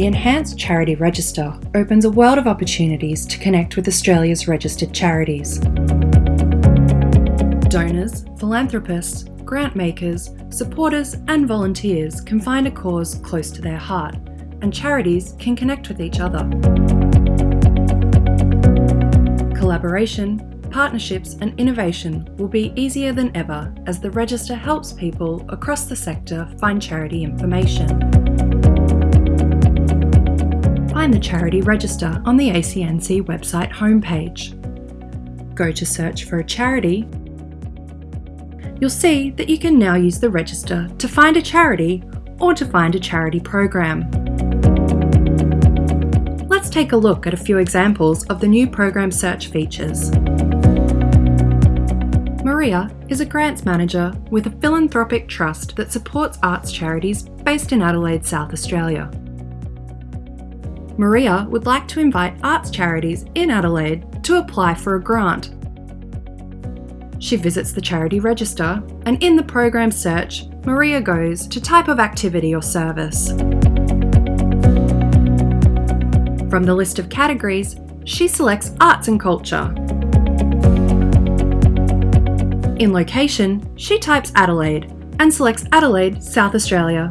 The Enhanced Charity Register opens a world of opportunities to connect with Australia's registered charities. Donors, philanthropists, grant makers, supporters, and volunteers can find a cause close to their heart, and charities can connect with each other. Collaboration, partnerships, and innovation will be easier than ever as the Register helps people across the sector find charity information. Find the Charity Register on the ACNC website homepage. Go to search for a charity. You'll see that you can now use the register to find a charity or to find a charity program. Let's take a look at a few examples of the new program search features. Maria is a grants manager with a philanthropic trust that supports arts charities based in Adelaide, South Australia. Maria would like to invite arts charities in Adelaide to apply for a grant. She visits the charity register and in the program search, Maria goes to type of activity or service. From the list of categories, she selects arts and culture in location, she types Adelaide and selects Adelaide, South Australia.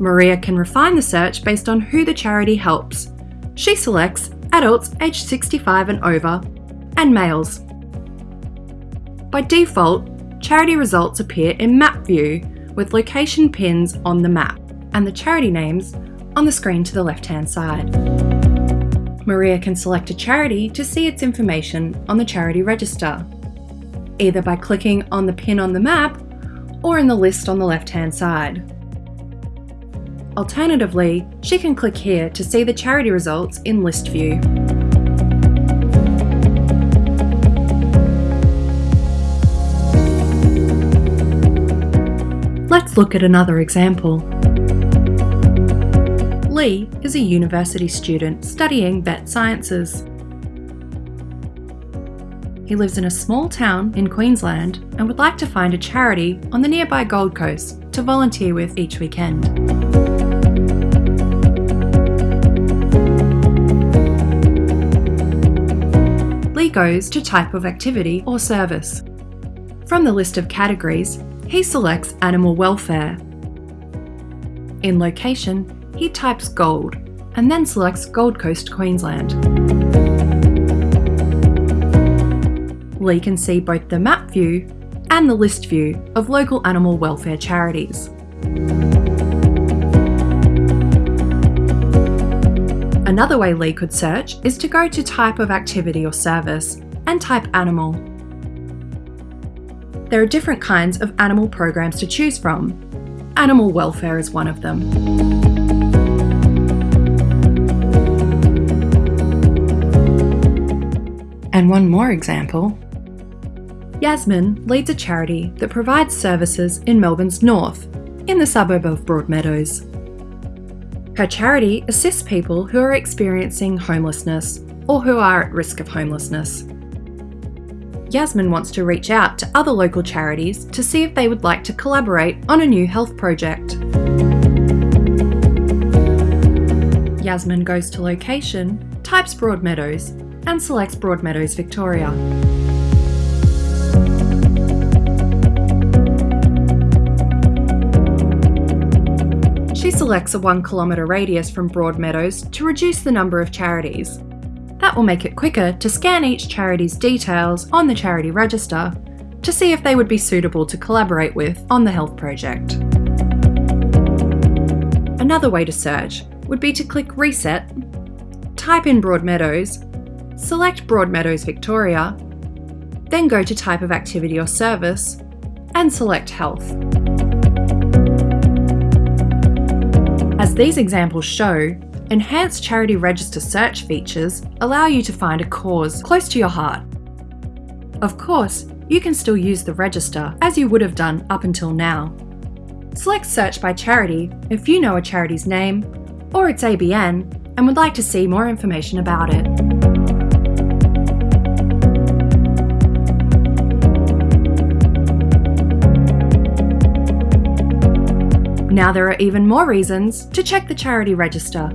Maria can refine the search based on who the charity helps. She selects adults aged 65 and over and males. By default, charity results appear in map view with location pins on the map and the charity names on the screen to the left-hand side. Maria can select a charity to see its information on the charity register either by clicking on the pin on the map or in the list on the left-hand side. Alternatively, she can click here to see the charity results in list view. Let's look at another example. Lee is a university student studying vet sciences. He lives in a small town in Queensland and would like to find a charity on the nearby Gold Coast to volunteer with each weekend. Goes to type of activity or service. From the list of categories, he selects animal welfare. In location, he types gold and then selects Gold Coast, Queensland. Lee can see both the map view and the list view of local animal welfare charities. Another way Lee could search is to go to type of activity or service and type animal. There are different kinds of animal programs to choose from. Animal welfare is one of them. And one more example Yasmin leads a charity that provides services in Melbourne's north, in the suburb of Broadmeadows. Her charity assists people who are experiencing homelessness or who are at risk of homelessness. Yasmin wants to reach out to other local charities to see if they would like to collaborate on a new health project. Yasmin goes to location, types Broadmeadows, and selects Broadmeadows, Victoria. Selects a 1 kilometre radius from Broadmeadows to reduce the number of charities. That will make it quicker to scan each charity's details on the charity register to see if they would be suitable to collaborate with on the health project. Another way to search would be to click Reset, type in Broadmeadows, select Broadmeadows Victoria, then go to Type of Activity or Service, and select Health. As these examples show, enhanced charity register search features allow you to find a cause close to your heart. Of course, you can still use the register as you would have done up until now. Select search by charity if you know a charity's name or its ABN and would like to see more information about it. Now there are even more reasons to check the charity register.